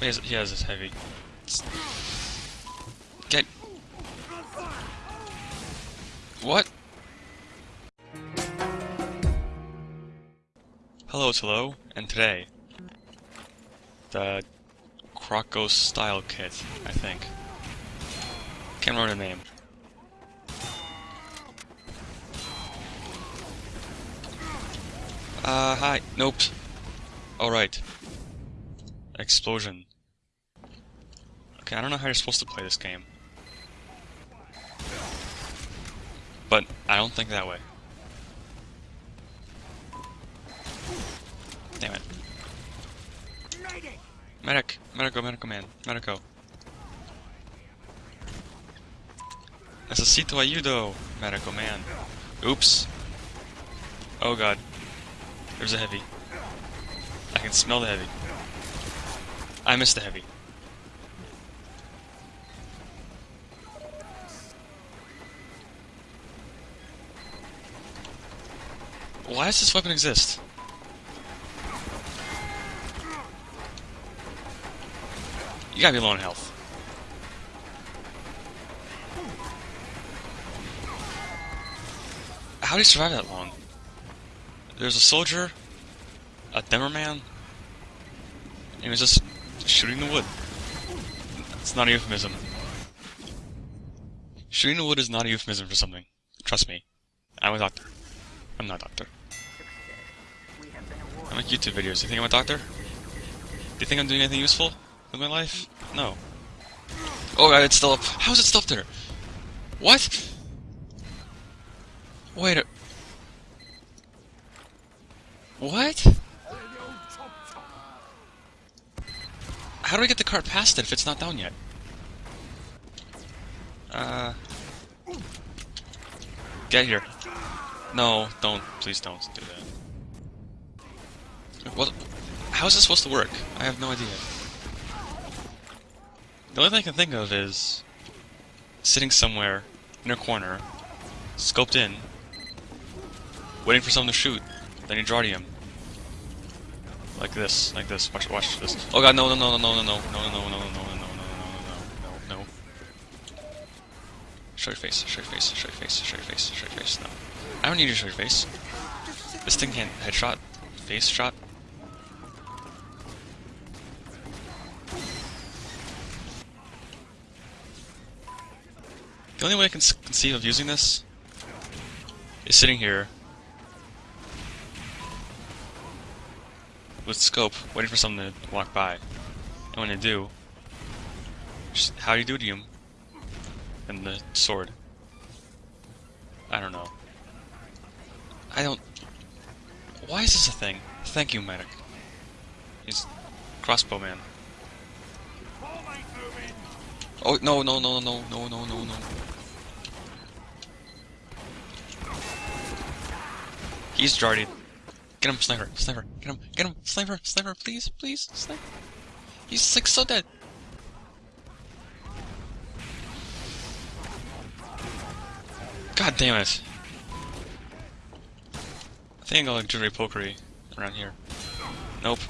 He has, he has this heavy. Get. What? Hello, it's hello, and today, the Croc-o-Style Kit, I think. Can't remember the name. Uh, hi. Nope. Alright. Explosion. Okay, I don't know how you're supposed to play this game. But I don't think that way. Damn it. Medic! Medico, medico man. Medico. Necesito ayudo, medico man. Oops. Oh god. There's a heavy. I can smell the heavy. I missed the heavy. Why does this weapon exist? You gotta be low on health. How did he survive that long? There's a soldier, a Demoman, and he was just shooting the wood. It's not a euphemism. Shooting the wood is not a euphemism for something. Trust me. I'm a doctor. I'm not a doctor. I make YouTube videos. You think I'm a doctor? Do you think I'm doing anything useful with my life? No. Oh god, it's still up. How is it still up there? What? Wait a... What? How do I get the cart past it if it's not down yet? Uh... Get here. No, don't. Please don't do that. What? How is this supposed to work? I have no idea. The only thing I can think of is sitting somewhere in a corner, scoped in, waiting for someone to shoot, then you draw to him. Like this, like this. Watch, watch this. Oh god, no, no, no, no, no, no, no, no, no, no, no, no, no, no, no, no, no, no. No no no Show your face, show your face, show your face, show your face, show your face. No, I don't need to show your face. This thing can't headshot, face shot. The only way I can conceive of using this is sitting here with scope, waiting for someone to walk by. And when they do, just how do you do to him? And the sword. I don't know. I don't... Why is this a thing? Thank you, medic. He's crossbow man. Oh, no, no, no, no, no, no, no, no. He's Jardy. Get him, sniper, sniper, get him, get him, sniper, sniper, please, please, sniper. He's like so dead. God damn it. I think I'll like jittery pokery around here. Nope.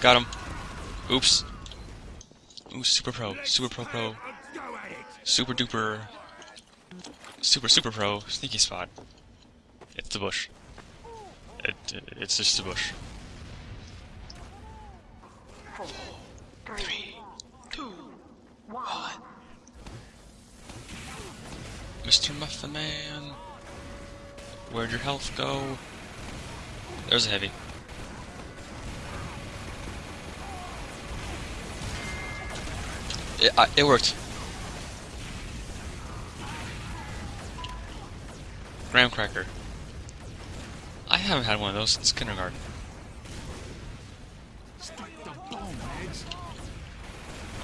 Got him. Oops. Ooh, super pro, super pro pro. Super duper. Super super pro, sneaky spot. It's the bush. It, it, it's just the bush. Three, two, one. Mr. Muffin Man, where'd your health go? There's a heavy. It, uh, it worked. Graham cracker. I haven't had one of those since kindergarten.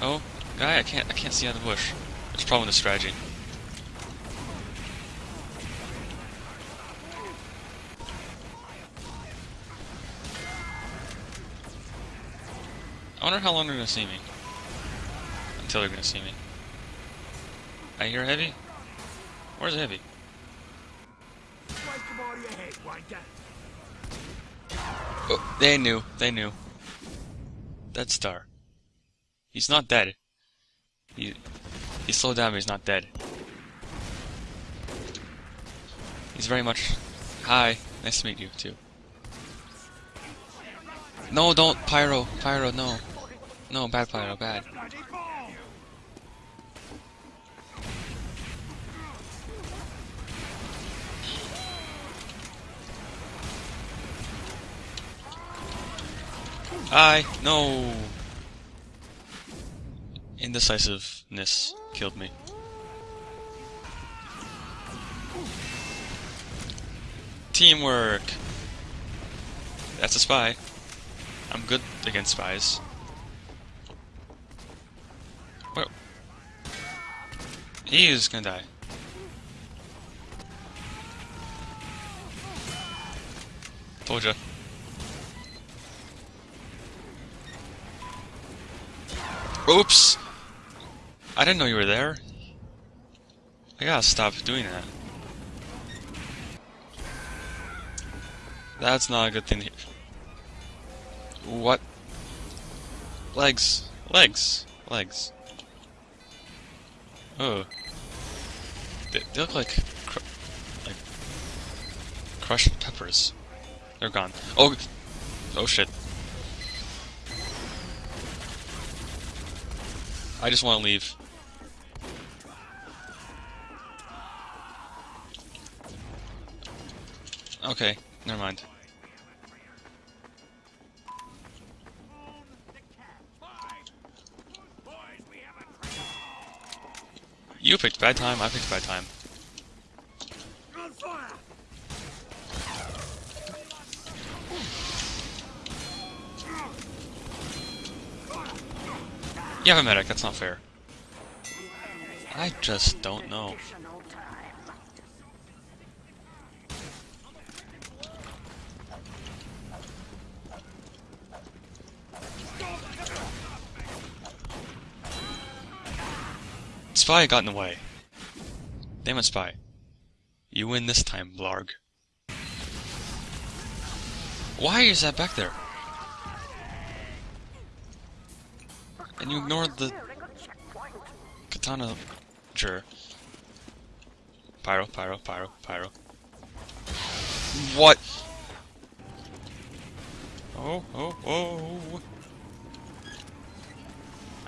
Oh, guy, I can't I can't see out of the bush. A problem with the strategy. I wonder how long they're gonna see me. Until they're gonna see me. I hear heavy? Where's heavy? Oh, they knew. They knew. Dead Star. He's not dead. He he slowed down, but he's not dead. He's very much. Hi, nice to meet you too. No, don't pyro, pyro, no, no, bad pyro, bad. I no. Indecisiveness killed me. Teamwork. That's a spy. I'm good against spies. Well, he is gonna die. Told ya. Oops! I didn't know you were there. I gotta stop doing that. That's not a good thing. What? Legs. Legs. Legs. Oh. They, they look like... Cr like... Crushed peppers. They're gone. Oh! Oh shit. I just want to leave. Okay, never mind. You picked bad time, I picked bad time. You have a medic, that's not fair. I just don't know. Spy got in the way. Damn it, Spy. You win this time, Blarg. Why is that back there? And you ignored the katana. Sure. Pyro, pyro, pyro, pyro. What? Oh, oh, oh.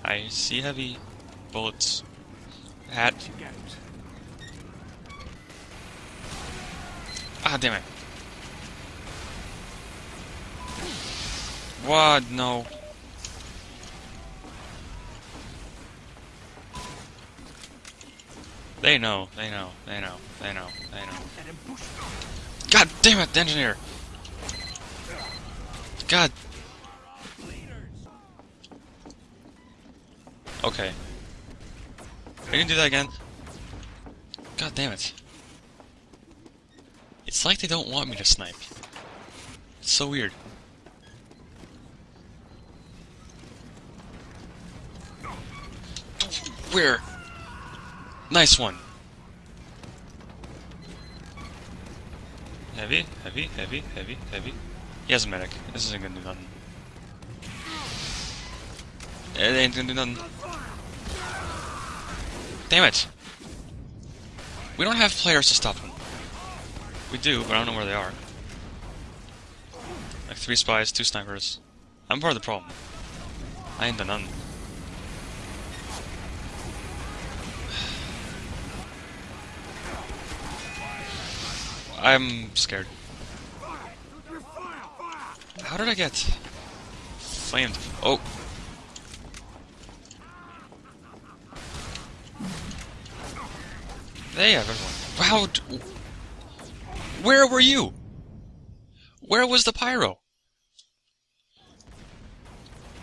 I see heavy bullets. Hat. Ah, damn it. What? No. They know, they know, they know, they know, they know. God damn it, the engineer! God. Okay. Are you gonna do that again? God damn it. It's like they don't want me to snipe. It's so weird. Where? Nice one. Heavy, heavy, heavy, heavy, heavy. He has a medic. This isn't gonna do nothing. Eh, it ain't gonna do nothing. Damn it! We don't have players to stop him. We do, but I don't know where they are. Like three spies, two snipers. I'm part of the problem. I ain't done nothing. I'm scared. How did I get flamed? Oh. They have everyone. Wow. Where were you? Where was the pyro?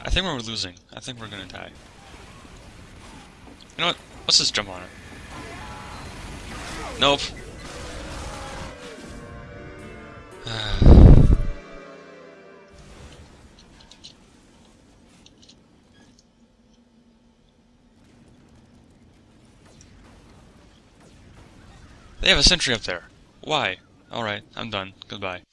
I think we're losing. I think we're gonna die. You know what? Let's just jump on it. Nope. They have a sentry up there. Why? Alright, I'm done. Goodbye.